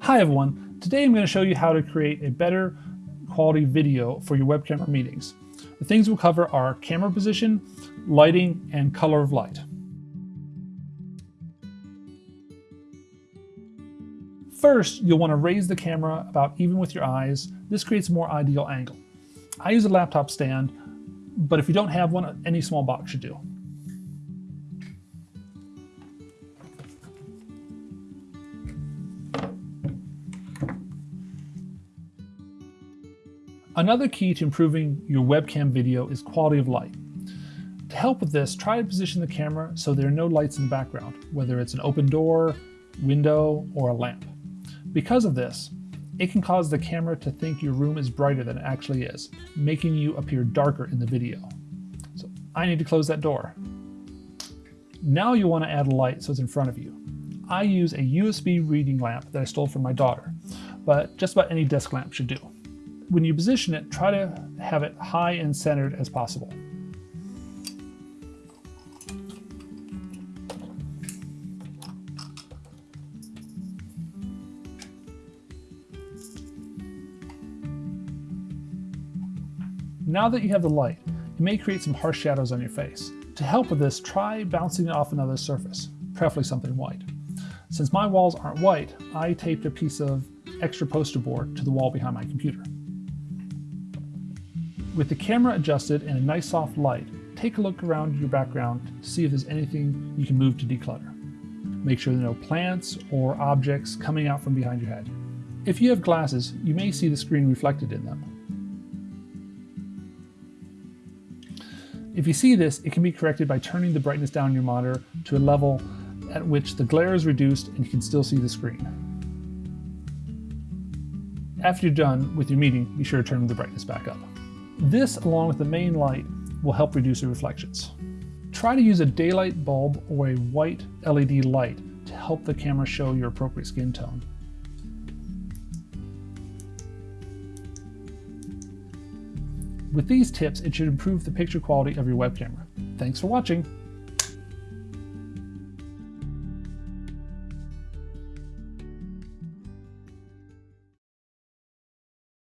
Hi everyone, today I'm going to show you how to create a better quality video for your web camera meetings. The things we'll cover are camera position, lighting, and color of light. First, you'll want to raise the camera about even with your eyes. This creates a more ideal angle. I use a laptop stand, but if you don't have one, any small box should do. Another key to improving your webcam video is quality of light. To help with this, try to position the camera so there are no lights in the background, whether it's an open door, window, or a lamp. Because of this, it can cause the camera to think your room is brighter than it actually is, making you appear darker in the video. So I need to close that door. Now you want to add a light so it's in front of you. I use a USB reading lamp that I stole from my daughter, but just about any desk lamp should do. When you position it, try to have it high and centered as possible. Now that you have the light, you may create some harsh shadows on your face. To help with this, try bouncing it off another surface, preferably something white. Since my walls aren't white, I taped a piece of extra poster board to the wall behind my computer. With the camera adjusted and a nice soft light, take a look around your background to see if there's anything you can move to declutter. Make sure there are no plants or objects coming out from behind your head. If you have glasses, you may see the screen reflected in them. If you see this, it can be corrected by turning the brightness down your monitor to a level at which the glare is reduced and you can still see the screen. After you're done with your meeting, be sure to turn the brightness back up. This, along with the main light, will help reduce the reflections. Try to use a daylight bulb or a white LED light to help the camera show your appropriate skin tone. With these tips, it should improve the picture quality of your web camera. Thanks for watching.